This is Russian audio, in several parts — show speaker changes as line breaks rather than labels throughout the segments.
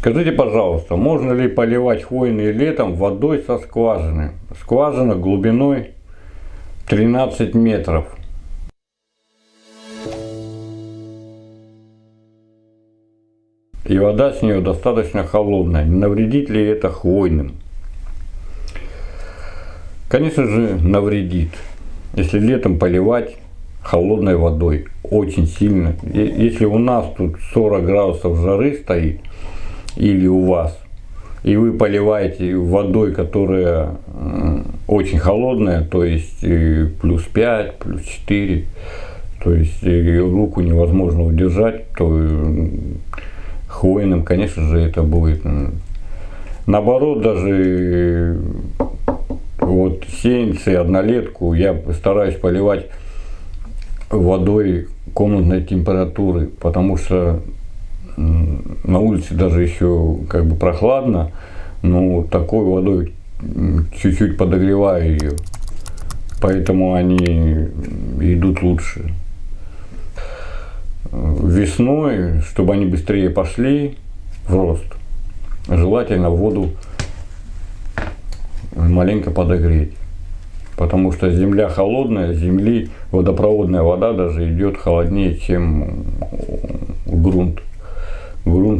Скажите, пожалуйста, можно ли поливать хвойные летом водой со скважины? Скважина глубиной 13 метров. И вода с нее достаточно холодная. Не навредит ли это хвойным? Конечно же, навредит. Если летом поливать холодной водой очень сильно. Если у нас тут 40 градусов жары стоит, или у вас, и вы поливаете водой, которая очень холодная, то есть плюс 5, плюс 4, то есть руку невозможно удержать, то хвойным, конечно же, это будет. Наоборот, даже вот сеянцы, однолетку я стараюсь поливать водой комнатной температуры, потому что на улице даже еще как бы прохладно, но такой водой чуть-чуть подогреваю ее, поэтому они идут лучше. Весной, чтобы они быстрее пошли в рост, желательно воду маленько подогреть. Потому что земля холодная, земли водопроводная вода даже идет холоднее, чем грунт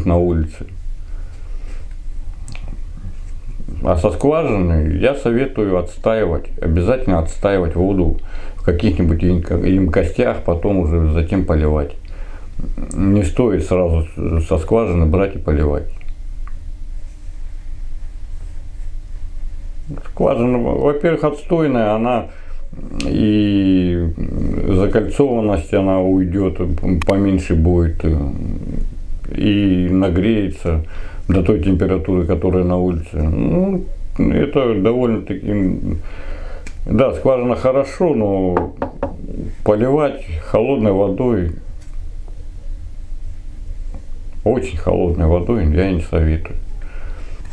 грунт на улице. А со скважины я советую отстаивать, обязательно отстаивать воду в каких-нибудь емкостях, потом уже затем поливать. Не стоит сразу со скважины брать и поливать. Скважина, во-первых, отстойная, она и закольцованность она уйдет, поменьше будет и нагреется до той температуры, которая на улице. Ну, это довольно-таки... Да, скважина хорошо, но поливать холодной водой, очень холодной водой я не советую.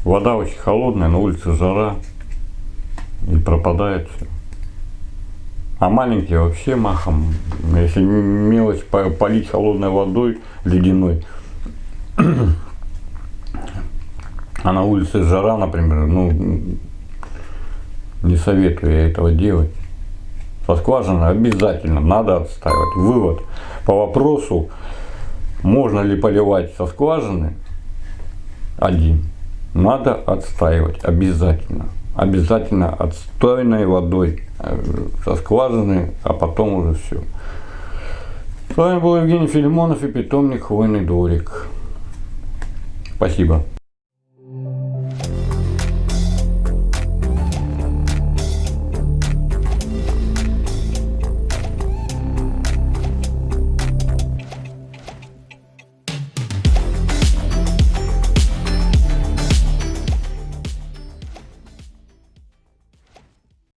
Вода очень холодная, на улице жара и пропадает все. А маленькие вообще махом, если мелочь полить холодной водой, ледяной, а на улице жара, например, ну, не советую я этого делать. Со скважины обязательно надо отстаивать. Вывод по вопросу, можно ли поливать со скважины, один. Надо отстаивать обязательно. Обязательно отстойной водой э, со скважины, а потом уже все. С вами был Евгений Филимонов и питомник Хвойный дворик. Спасибо.